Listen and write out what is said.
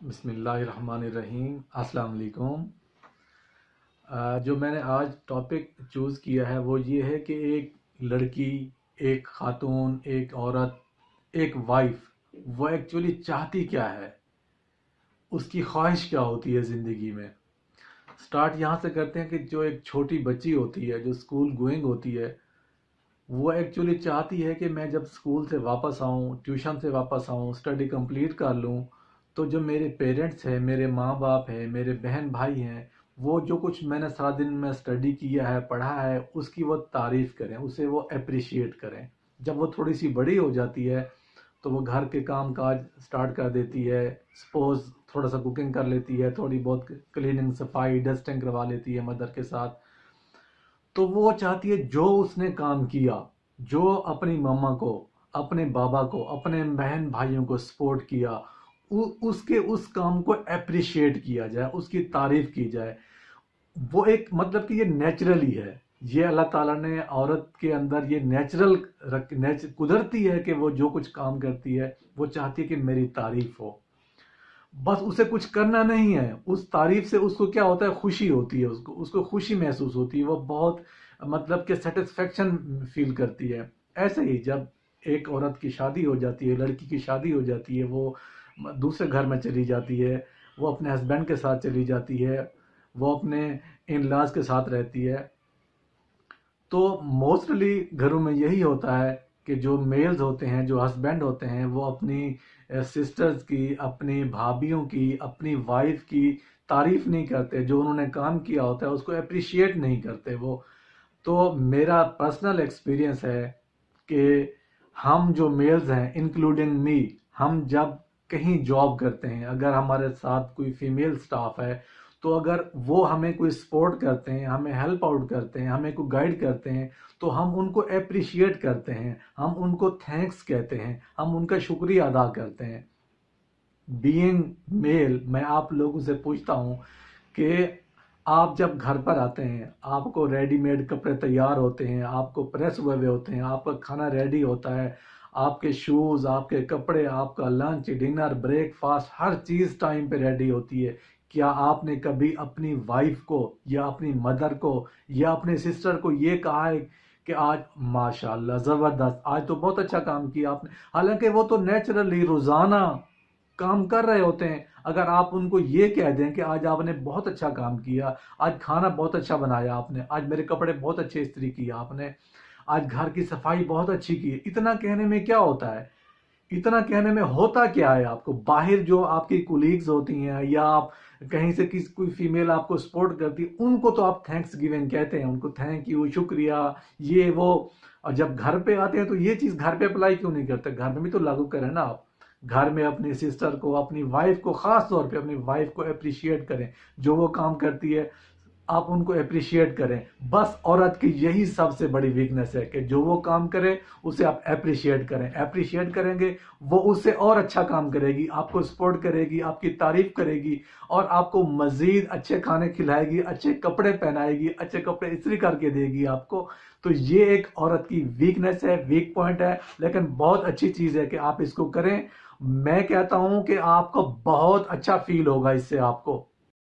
بسم اللہ الرحمن الرحیم۔ السلام علیکم۔ جو میں نے آج ٹاپک چوز کیا ہے وہ یہ ہے کہ ایک لڑکی، ایک خاتون، ایک عورت، ایک وائف وہ ایکچولی چاہتی کیا ہے؟ اس کی خواہش کیا ہوتی ہے زندگی میں؟ سٹارٹ یہاں سے کرتے ہیں کہ جو ایک چھوٹی بچی ہوتی ہے، جو اسکول گوئنگ ہوتی ہے، وہ ایکچولی چاہتی ہے کہ میں جب اسکول سے واپس آؤں ٹیوشن سے واپس آؤں اسٹڈی کمپلیٹ کر لوں تو جو میرے پیرنٹس ہیں، میرے ماں باپ ہیں، میرے بہن بھائی ہیں، وہ جو کچھ میں نے سارا دن میں اسٹڈی کیا ہے، پڑھا ہے، اس کی وہ تعریف کریں، اسے وہ اپریشیٹ کریں۔ جب وہ تھوڑی سی بڑی ہو جاتی ہے، تو وہ گھر کے کام کاج سٹارٹ کر دیتی ہے سپوز تھوڑا سا کوکنگ کر لیتی ہے، تھوڑی بہت کلیننگ صفائی ڈسٹنگ کروا لیتی ہے مدر کے ساتھ۔ تو وہ چاہتی ہے جو اس نے کام کیا، جو اپنی ماما کو، اپنے بابا کو، اپنے بہن بھائیوں کو سپورٹ کیا اس کے اس کام کو اپریشیٹ کیا جائے، اس کی تعریف کی جائے۔ وہ ایک مطلب کہ یہ نیچرلی ہے۔ یہ اللہ تعالیٰ نے عورت کے اندر یہ نیچرل رکھ قدرتی ہے کہ وہ جو کچھ کام کرتی ہے، وہ چاہتی ہے کہ میری تعریف ہو۔ بس اسے کچھ کرنا نہیں ہے۔ اس تعریف سے اس کو کیا ہوتا ہے؟ خوشی ہوتی ہے۔ اس کو اس کو خوشی محسوس ہوتی ہے۔ وہ بہت مطلب کہ سیٹسفیکشن فیل کرتی ہے۔ ایسے ہی جب ایک عورت کی شادی ہو جاتی ہے، لڑکی کی شادی ہو جاتی ہے، وہ دوسرے گھر میں چلی جاتی ہے، وہ اپنے ہسبینڈ کے ساتھ چلی جاتی ہے، وہ اپنے ان لاز کے ساتھ رہتی ہے۔ تو موسٹلی گھروں میں یہی ہوتا ہے کہ جو میلز ہوتے ہیں، جو ہسبینڈ ہوتے ہیں، وہ اپنی eh, سسٹرز کی، اپنی بھابھیوں کی، اپنی وائف کی تعریف نہیں کرتے۔ جو انہوں نے کام کیا ہوتا ہے، اس کو اپریشیٹ نہیں کرتے وہ۔ تو میرا پرسنل ایکسپیرینس ہے کہ ہم جو میلز ہیں انکلوڈنگ می ہم جب کہیں جاب کرتے ہیں، اگر ہمارے ساتھ کوئی فیمیل سٹاف ہے، تو اگر وہ ہمیں کوئی سپورٹ کرتے ہیں، ہمیں ہیلپ آؤٹ کرتے ہیں، ہمیں کوئی گائیڈ کرتے ہیں، تو ہم ان کو اپریشیٹ کرتے ہیں، ہم ان کو تھینکس کہتے ہیں، ہم ان کا شکریہ ادا کرتے ہیں۔ بینگ میل میں آپ لوگوں سے پوچھتا ہوں کہ آپ جب گھر پر آتے ہیں، آپ کو ریڈی میڈ کپڑے تیار ہوتے ہیں، آپ کو پریس ہوئے ہوئے ہوتے ہیں، آپ کا کھانا ریڈی ہوتا ہے آپ کے شوز آپ کے کپڑے، آپ کا لنچ ڈنر بریک فاسٹ ہر چیز ٹائم پہ ریڈی ہوتی ہے۔ کیا آپ نے کبھی اپنی وائف کو یا اپنی مدر کو یا اپنے سسٹر کو یہ کہا ہے کہ آج ماشاء اللہ زبردست، آج تو بہت اچھا کام کیا آپ نے۔ حالانکہ وہ تو نیچرلی روزانہ کام کر رہے ہوتے ہیں۔ اگر آپ ان کو یہ کہہ دیں کہ آج آپ نے بہت اچھا کام کیا، آج کھانا بہت اچھا بنایا آپ نے، آج میرے کپڑے بہت اچھے استری کیا آپ نے آج گھر کی صفائی بہت اچھی کی ہے۔ اتنا کہنے میں کیا ہوتا ہے؟ اتنا کہنے میں ہوتا کیا ہے آپ کو؟ باہر جو آپ کی کولیگز ہوتی ہیں یا آپ کہیں سے کسی کوئی فیمیل آپ کو سپورٹ کرتی ہے ان کو تو آپ تھینکس گیون کہتے ہیں۔ ان کو تھینک یو شکریہ، یہ وہ۔ اور جب گھر پہ آتے ہیں تو یہ چیز گھر پہ اپلائی کیوں نہیں کرتے؟ گھر میں بھی تو لاگو کریں نا آپ۔ گھر میں اپنی سسٹر کو، اپنی وائف کو خاص طور پہ اپنی وائف کو اپریشیٹ کریں۔ جو وہ کام کرتی ہے آپ ان کو اپریشیٹ کریں۔ بس عورت کی یہی سب سے بڑی ویکنس ہے کہ جو وہ کام کرے، اسے آپ اپریشیٹ کریں۔ اپریشیٹ کریں گے، وہ اس سے اور اچھا کام کرے گی، آپ کو سپورٹ کرے گی، آپ کی تعریف کرے گی اور آپ کو مزید اچھے کھانے کھلائے گی، اچھے کپڑے پہنائے گی، اچھے کپڑے استری کر کے دے گی آپ کو۔ تو یہ ایک عورت کی ویکنس ہے ویک پوائنٹ ہے، لیکن بہت اچھی چیز ہے کہ آپ اس کو کریں۔ میں کہتا ہوں کہ آپ کو بہت اچھا فیل ہوگا اس سے آپ کو۔